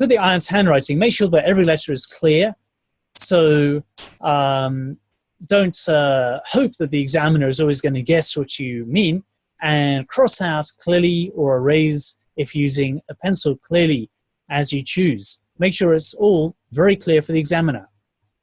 Put the iron's handwriting, make sure that every letter is clear. So um, don't uh, hope that the examiner is always going to guess what you mean and cross out clearly or erase if using a pencil clearly as you choose. Make sure it's all very clear for the examiner.